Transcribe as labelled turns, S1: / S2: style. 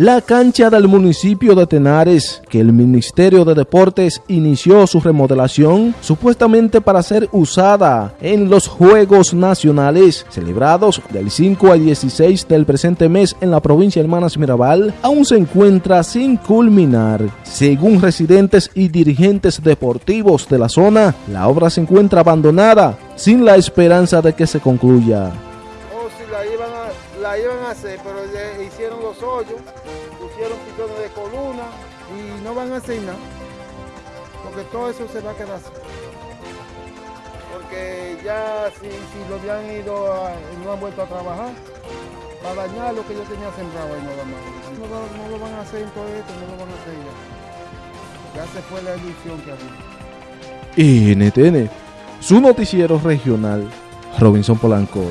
S1: La cancha del municipio de Tenares, que el Ministerio de Deportes inició su remodelación supuestamente para ser usada en los Juegos Nacionales celebrados del 5 al 16 del presente mes en la provincia de Hermanas Mirabal, aún se encuentra sin culminar. Según residentes y dirigentes deportivos de la zona, la obra se encuentra abandonada sin la esperanza de que se concluya
S2: la iban a hacer, pero hicieron los hoyos, pusieron pistones de columna y no van a hacer nada. Porque todo eso se va a quedar así. Porque ya si, lo habían ido y no han vuelto a trabajar, para dañar lo que yo tenía sembrado ahí nada más. No, no, lo van a hacer en todo esto, no lo van a hacer ya. Ya se fue la ilusión que había.
S1: NTN, su noticiero regional, Robinson Polanco.